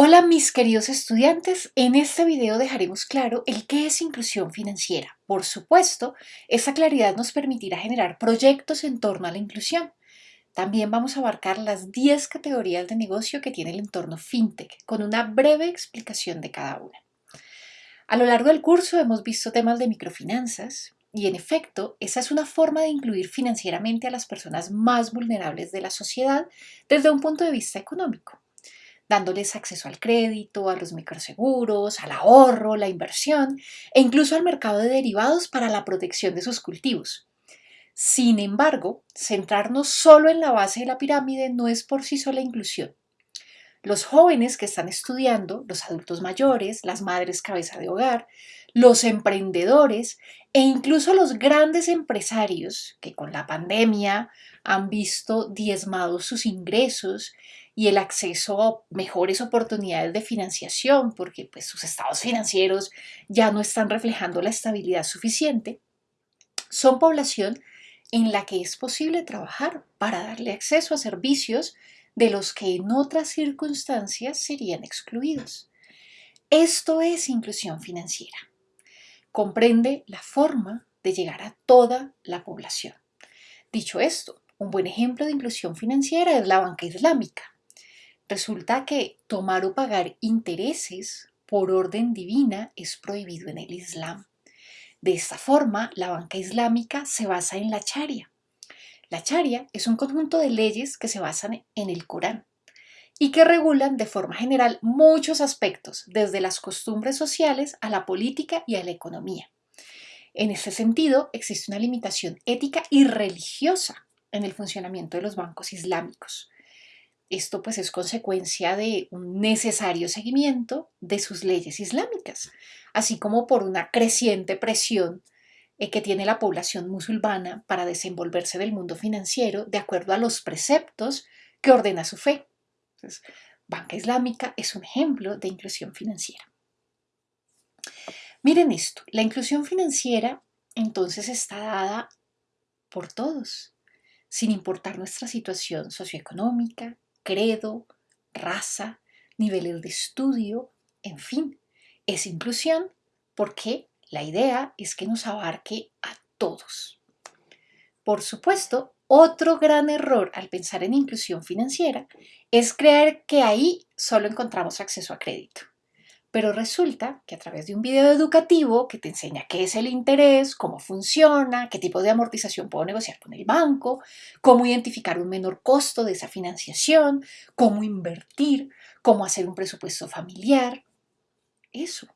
Hola mis queridos estudiantes, en este video dejaremos claro el qué es inclusión financiera. Por supuesto, esa claridad nos permitirá generar proyectos en torno a la inclusión. También vamos a abarcar las 10 categorías de negocio que tiene el entorno FinTech, con una breve explicación de cada una. A lo largo del curso hemos visto temas de microfinanzas, y en efecto, esa es una forma de incluir financieramente a las personas más vulnerables de la sociedad desde un punto de vista económico dándoles acceso al crédito, a los microseguros, al ahorro, la inversión e incluso al mercado de derivados para la protección de sus cultivos. Sin embargo, centrarnos solo en la base de la pirámide no es por sí sola inclusión. Los jóvenes que están estudiando, los adultos mayores, las madres cabeza de hogar, los emprendedores e incluso los grandes empresarios que con la pandemia han visto diezmados sus ingresos y el acceso a mejores oportunidades de financiación porque pues, sus estados financieros ya no están reflejando la estabilidad suficiente, son población en la que es posible trabajar para darle acceso a servicios de los que en otras circunstancias serían excluidos. Esto es inclusión financiera. Comprende la forma de llegar a toda la población. Dicho esto, un buen ejemplo de inclusión financiera es la banca islámica. Resulta que tomar o pagar intereses por orden divina es prohibido en el Islam. De esta forma, la banca islámica se basa en la charia. La charia es un conjunto de leyes que se basan en el Corán y que regulan de forma general muchos aspectos, desde las costumbres sociales a la política y a la economía. En ese sentido, existe una limitación ética y religiosa en el funcionamiento de los bancos islámicos. Esto pues es consecuencia de un necesario seguimiento de sus leyes islámicas, así como por una creciente presión eh, que tiene la población musulmana para desenvolverse del mundo financiero de acuerdo a los preceptos que ordena su fe. Banca islámica es un ejemplo de inclusión financiera. Miren esto, la inclusión financiera entonces está dada por todos, sin importar nuestra situación socioeconómica, credo, raza, niveles de estudio, en fin, es inclusión porque la idea es que nos abarque a todos. Por supuesto, otro gran error al pensar en inclusión financiera es creer que ahí solo encontramos acceso a crédito. Pero resulta que a través de un video educativo que te enseña qué es el interés, cómo funciona, qué tipo de amortización puedo negociar con el banco, cómo identificar un menor costo de esa financiación, cómo invertir, cómo hacer un presupuesto familiar. Eso.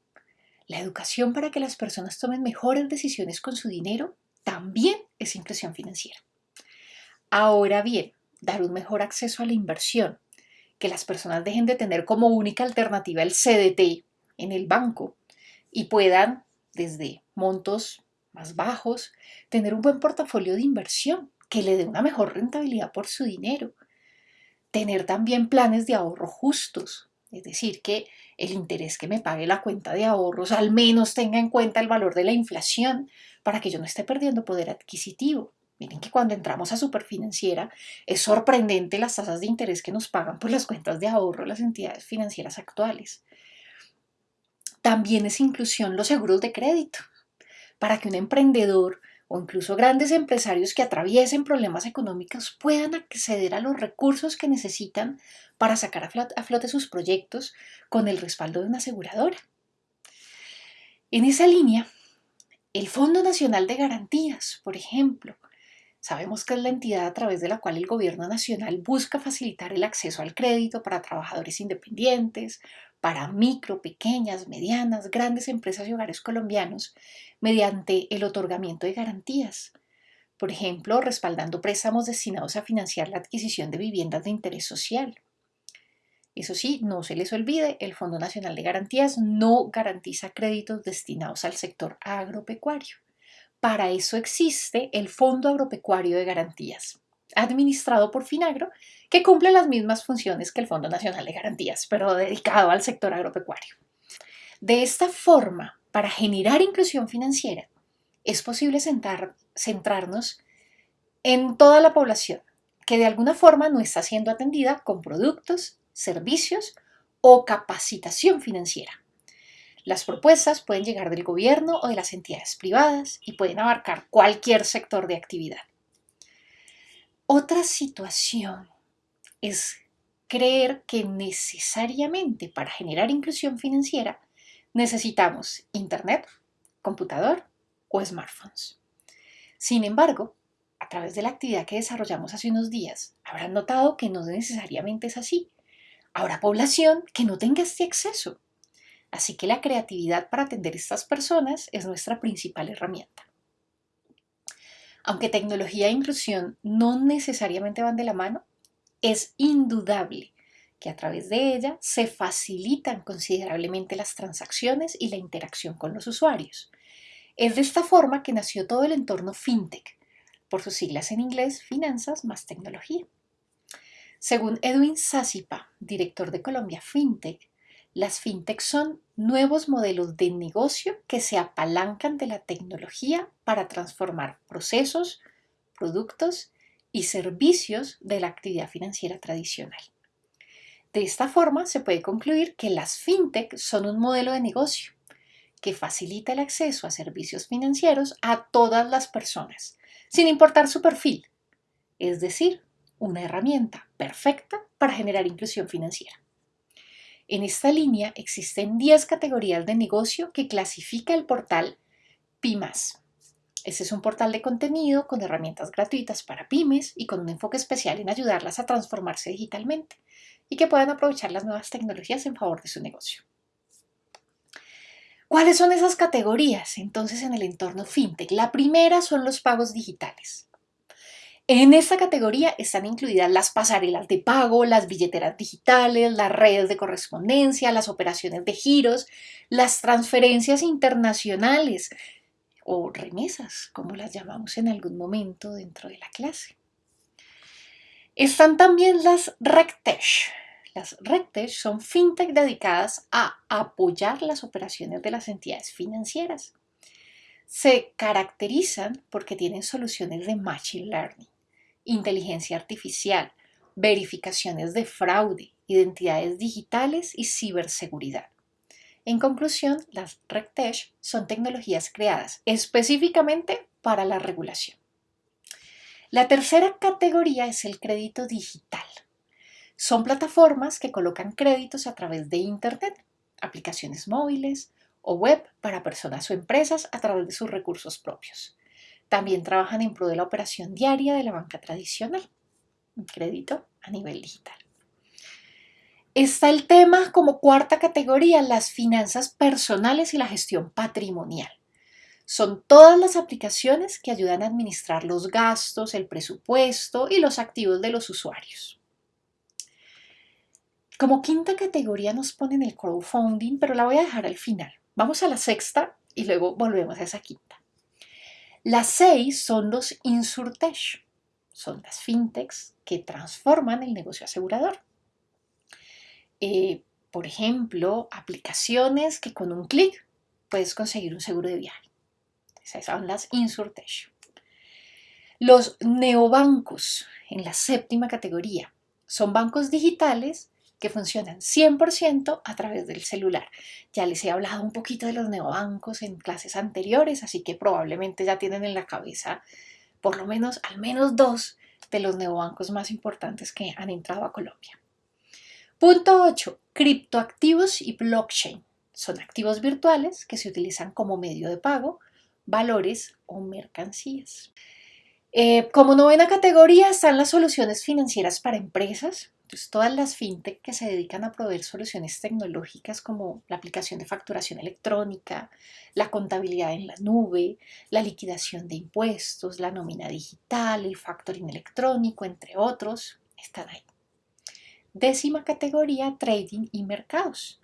La educación para que las personas tomen mejores decisiones con su dinero también es inclusión financiera. Ahora bien, dar un mejor acceso a la inversión, que las personas dejen de tener como única alternativa el CDT en el banco y puedan, desde montos más bajos, tener un buen portafolio de inversión que le dé una mejor rentabilidad por su dinero. Tener también planes de ahorro justos, es decir, que el interés que me pague la cuenta de ahorros al menos tenga en cuenta el valor de la inflación para que yo no esté perdiendo poder adquisitivo. Miren que cuando entramos a Superfinanciera es sorprendente las tasas de interés que nos pagan por las cuentas de ahorro las entidades financieras actuales. También es inclusión los seguros de crédito, para que un emprendedor o incluso grandes empresarios que atraviesen problemas económicos puedan acceder a los recursos que necesitan para sacar a flote sus proyectos con el respaldo de una aseguradora. En esa línea, el Fondo Nacional de Garantías, por ejemplo, Sabemos que es la entidad a través de la cual el gobierno nacional busca facilitar el acceso al crédito para trabajadores independientes, para micro, pequeñas, medianas, grandes empresas y hogares colombianos, mediante el otorgamiento de garantías. Por ejemplo, respaldando préstamos destinados a financiar la adquisición de viviendas de interés social. Eso sí, no se les olvide, el Fondo Nacional de Garantías no garantiza créditos destinados al sector agropecuario. Para eso existe el Fondo Agropecuario de Garantías, administrado por Finagro, que cumple las mismas funciones que el Fondo Nacional de Garantías, pero dedicado al sector agropecuario. De esta forma, para generar inclusión financiera, es posible centrarnos en toda la población que de alguna forma no está siendo atendida con productos, servicios o capacitación financiera. Las propuestas pueden llegar del gobierno o de las entidades privadas y pueden abarcar cualquier sector de actividad. Otra situación es creer que necesariamente para generar inclusión financiera necesitamos Internet, computador o smartphones. Sin embargo, a través de la actividad que desarrollamos hace unos días, habrán notado que no necesariamente es así. Habrá población que no tenga este acceso. Así que la creatividad para atender a estas personas es nuestra principal herramienta. Aunque tecnología e inclusión no necesariamente van de la mano, es indudable que a través de ella se facilitan considerablemente las transacciones y la interacción con los usuarios. Es de esta forma que nació todo el entorno FinTech, por sus siglas en inglés, Finanzas más Tecnología. Según Edwin Sasipa, director de Colombia FinTech, las fintech son nuevos modelos de negocio que se apalancan de la tecnología para transformar procesos, productos y servicios de la actividad financiera tradicional. De esta forma se puede concluir que las fintech son un modelo de negocio que facilita el acceso a servicios financieros a todas las personas, sin importar su perfil, es decir, una herramienta perfecta para generar inclusión financiera. En esta línea existen 10 categorías de negocio que clasifica el portal PIMAS. Este es un portal de contenido con herramientas gratuitas para pymes y con un enfoque especial en ayudarlas a transformarse digitalmente y que puedan aprovechar las nuevas tecnologías en favor de su negocio. ¿Cuáles son esas categorías entonces en el entorno fintech? La primera son los pagos digitales. En esta categoría están incluidas las pasarelas de pago, las billeteras digitales, las redes de correspondencia, las operaciones de giros, las transferencias internacionales o remesas, como las llamamos en algún momento dentro de la clase. Están también las RegTech. Las RegTech son fintech dedicadas a apoyar las operaciones de las entidades financieras. Se caracterizan porque tienen soluciones de Machine Learning inteligencia artificial, verificaciones de fraude, identidades digitales y ciberseguridad. En conclusión, las RegTech son tecnologías creadas específicamente para la regulación. La tercera categoría es el crédito digital. Son plataformas que colocan créditos a través de Internet, aplicaciones móviles o web para personas o empresas a través de sus recursos propios. También trabajan en pro de la operación diaria de la banca tradicional, un crédito a nivel digital. Está el tema como cuarta categoría, las finanzas personales y la gestión patrimonial. Son todas las aplicaciones que ayudan a administrar los gastos, el presupuesto y los activos de los usuarios. Como quinta categoría nos ponen el crowdfunding, pero la voy a dejar al final. Vamos a la sexta y luego volvemos a esa quinta. Las seis son los insurtech, son las fintechs que transforman el negocio asegurador. Eh, por ejemplo, aplicaciones que con un clic puedes conseguir un seguro de viaje. Esas son las insurtech. Los neobancos, en la séptima categoría, son bancos digitales que funcionan 100% a través del celular. Ya les he hablado un poquito de los neobancos en clases anteriores, así que probablemente ya tienen en la cabeza por lo menos al menos dos de los neobancos más importantes que han entrado a Colombia. Punto 8. Criptoactivos y blockchain. Son activos virtuales que se utilizan como medio de pago, valores o mercancías. Eh, como novena categoría están las soluciones financieras para empresas, todas las fintech que se dedican a proveer soluciones tecnológicas como la aplicación de facturación electrónica, la contabilidad en la nube, la liquidación de impuestos, la nómina digital, el factoring electrónico, entre otros, están ahí. Décima categoría, trading y mercados.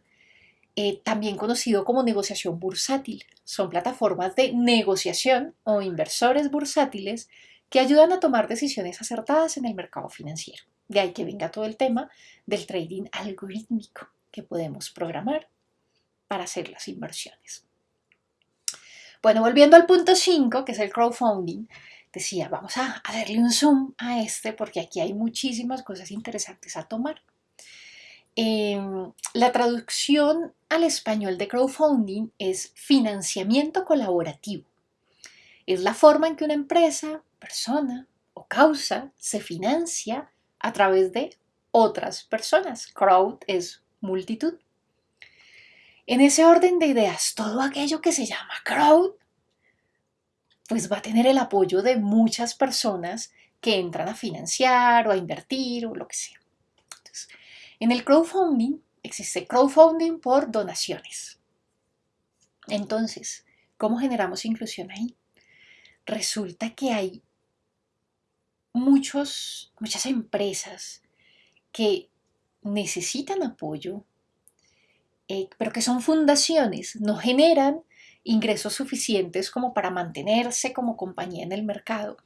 Eh, también conocido como negociación bursátil. Son plataformas de negociación o inversores bursátiles que ayudan a tomar decisiones acertadas en el mercado financiero. De ahí que venga todo el tema del trading algorítmico que podemos programar para hacer las inversiones. Bueno, volviendo al punto 5, que es el crowdfunding, decía, vamos a, darle un zoom a este porque aquí hay muchísimas cosas interesantes a tomar. Em, la traducción al español de crowdfunding es financiamiento colaborativo. Es la forma en que una empresa, persona o causa se financia a través de otras personas. Crowd es multitud. En ese orden de ideas, todo aquello que se llama crowd, pues va a tener el apoyo de muchas personas que entran a financiar o a invertir o lo que sea. En el crowdfunding existe crowdfunding por donaciones. Entonces, ¿cómo generamos inclusión ahí? Resulta que hay muchos, muchas empresas que necesitan apoyo, eh, pero que son fundaciones, no generan ingresos suficientes como para mantenerse como compañía en el mercado.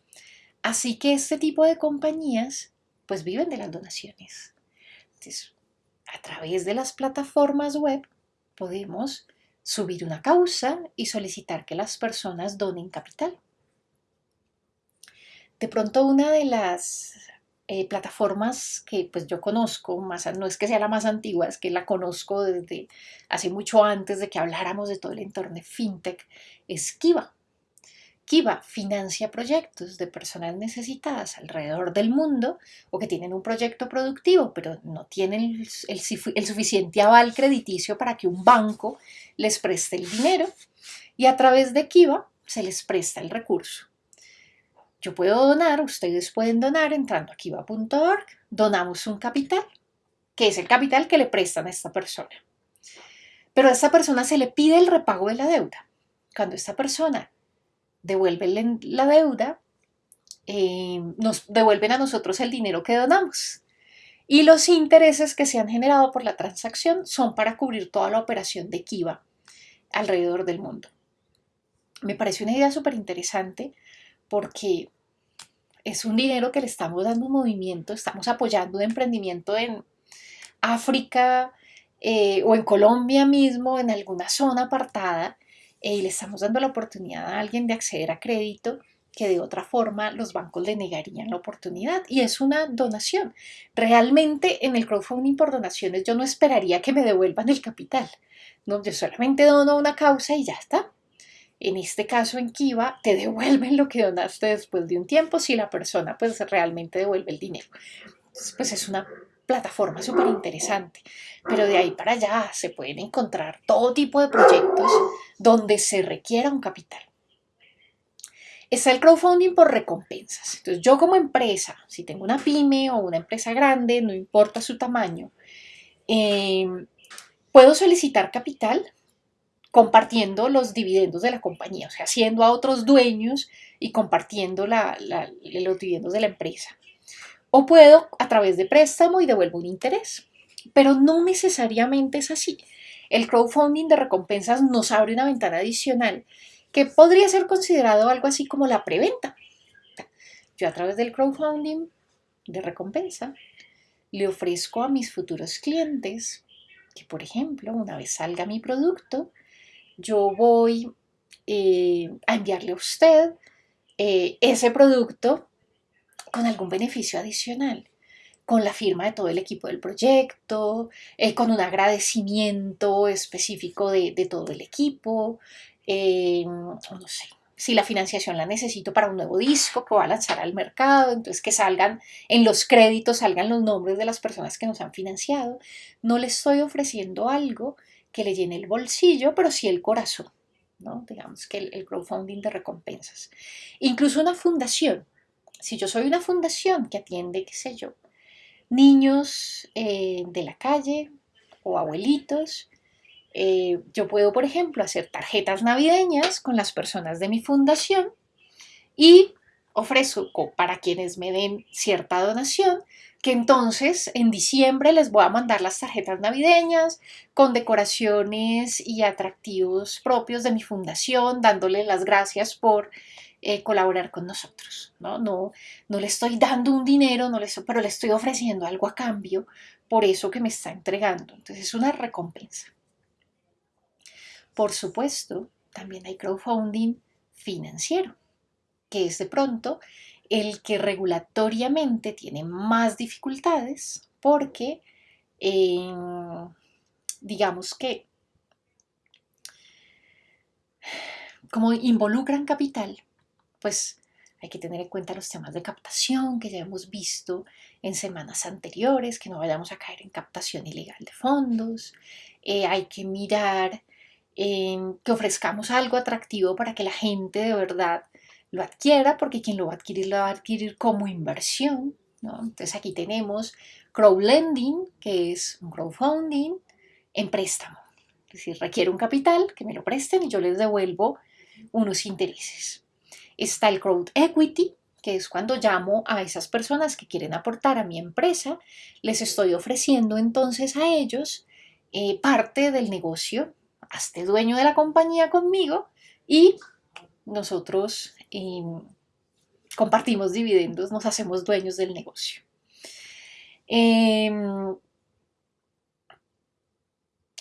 Así que este tipo de compañías pues viven de las donaciones a través de las plataformas web podemos subir una causa y solicitar que las personas donen capital. De pronto una de las eh, plataformas que pues yo conozco, más, no es que sea la más antigua, es que la conozco desde hace mucho antes de que habláramos de todo el entorno fintech, es Kiva. Kiva financia proyectos de personas necesitadas alrededor del mundo o que tienen un proyecto productivo pero no tienen el, suficiente aval crediticio para que un banco les preste el dinero y a través de Kiva se les presta el recurso. Yo puedo donar, ustedes pueden donar entrando a kiva.org, donamos un capital, que es el capital que le prestan a esta persona. Pero a esta persona se le pide el repago de la deuda. Cuando esta persona devuelven la deuda, eh, nos devuelven a nosotros el dinero que donamos. Y los intereses que se han generado por la transacción son para cubrir toda la operación de Kiva alrededor del mundo. Me parece una idea súper interesante porque es un dinero que le estamos dando un movimiento, estamos apoyando un emprendimiento en África eh, o en Colombia mismo, en alguna zona apartada, y le estamos dando la oportunidad a alguien de acceder a crédito que de otra forma los bancos le negarían la oportunidad y es una donación. Realmente en el crowdfunding por donaciones yo no esperaría que me devuelvan el capital. No, yo solamente dono una causa y ya está. En este caso en Kiva te devuelven lo que donaste después de un tiempo si la persona pues realmente devuelve el dinero. pues es una plataforma súper interesante. Pero de ahí para allá se pueden encontrar todo tipo de proyectos donde se requiera un capital. Está el crowdfunding por recompensas. Entonces yo como empresa, si tengo una pyme o una empresa grande, no importa su tamaño, em, puedo solicitar capital compartiendo los dividendos de la compañía, o sea, haciendo a otros dueños y compartiendo los dividendos de la empresa. O puedo a través de préstamo y devuelvo un interés. Pero no necesariamente es así. El crowdfunding de recompensas nos abre una ventana adicional que podría ser considerado algo así como la preventa. Yo a través del crowdfunding de recompensa le ofrezco a mis futuros clientes que, por ejemplo, una vez salga mi producto, yo voy eh, a enviarle a usted eh, ese producto con algún beneficio adicional, con la firma de todo el equipo del proyecto, eh, con un agradecimiento específico de, todo el equipo, no sé, si la financiación la necesito para un nuevo disco que va a lanzar al mercado, entonces que salgan en los créditos, salgan los nombres de las personas que nos han financiado. No le estoy ofreciendo algo que le llene el bolsillo, pero sí el corazón, ¿no? Digamos que el crowdfunding de recompensas. Incluso una fundación si yo soy una fundación que atiende, qué sé yo, niños eh, de la calle o abuelitos, eh, yo puedo, por ejemplo, hacer tarjetas navideñas con las personas de mi fundación y ofrezco para quienes me den cierta donación que entonces en diciembre les voy a mandar las tarjetas navideñas con decoraciones y atractivos propios de mi fundación, dándole las gracias por eh, colaborar con nosotros. ¿no? No, no le estoy dando un dinero, no le pero le estoy ofreciendo algo a cambio por eso que me está entregando. Entonces es una recompensa. Por supuesto, también hay crowdfunding financiero, que es de pronto el que regulatoriamente tiene más dificultades porque digamos que, como involucran capital, pues hay que tener en cuenta los temas de captación que ya hemos visto en semanas anteriores, que no vayamos a caer en captación ilegal de fondos. Eh, hay que mirar que ofrezcamos algo atractivo para que la gente de verdad lo adquiera, porque quien lo va a adquirir lo va a adquirir como inversión. Entonces aquí tenemos crowdlending, que es un crowdfunding en préstamo. Es decir, requiere un capital que me lo presten y yo les devuelvo unos intereses. Está el crowd equity, que es cuando llamo a esas personas que quieren aportar a mi empresa, les estoy ofreciendo entonces a ellos eh, parte del negocio, hazte dueño de la compañía conmigo y nosotros em, compartimos dividendos, nos hacemos dueños del negocio. Em,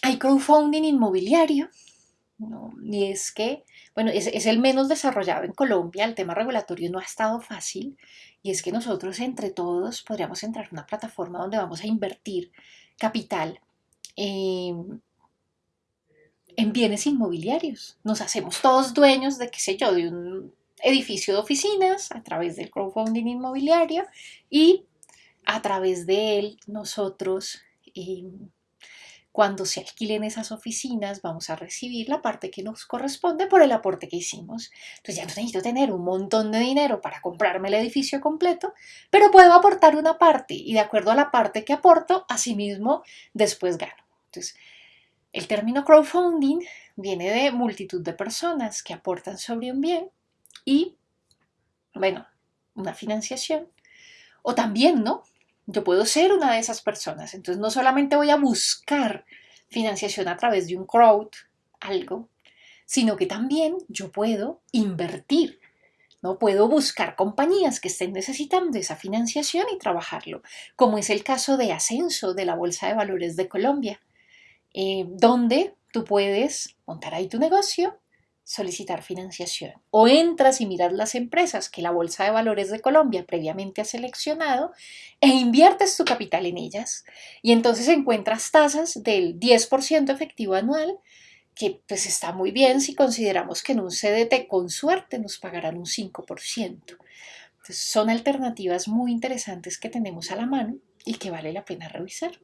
hay crowdfunding inmobiliario, y es que, bueno, es, es, el menos desarrollado en Colombia, el tema regulatorio no ha estado fácil, y es que nosotros entre todos podríamos entrar en una plataforma donde vamos a invertir capital en bienes inmobiliarios. Nos hacemos todos dueños de, qué sé yo, de un edificio de oficinas a través del crowdfunding inmobiliario y a través de él nosotros em, cuando se alquilen esas oficinas vamos a recibir la parte que nos corresponde por el aporte que hicimos. Entonces ya no necesito tener un montón de dinero para comprarme el edificio completo, pero puedo aportar una parte y de acuerdo a la parte que aporto, asimismo después gano. Entonces, el término crowdfunding viene de multitud de personas que aportan sobre un bien y, bueno, una financiación. O también, ¿no? Yo puedo ser una de esas personas. Entonces no solamente voy a buscar financiación a través de un crowd, algo, sino que también yo puedo invertir. ¿no? Puedo buscar compañías que estén necesitando esa financiación y trabajarlo, como es el caso de Ascenso de la Bolsa de Valores de Colombia, eh, donde tú puedes montar ahí tu negocio solicitar financiación. O entras y miras las empresas que la Bolsa de Valores de Colombia previamente ha seleccionado e inviertes tu capital en ellas. Y entonces encuentras tasas del 10% efectivo anual, que pues está muy bien si consideramos que en un CDT con suerte nos pagarán un 5%. son alternativas muy interesantes que tenemos a la mano y que vale la pena revisar.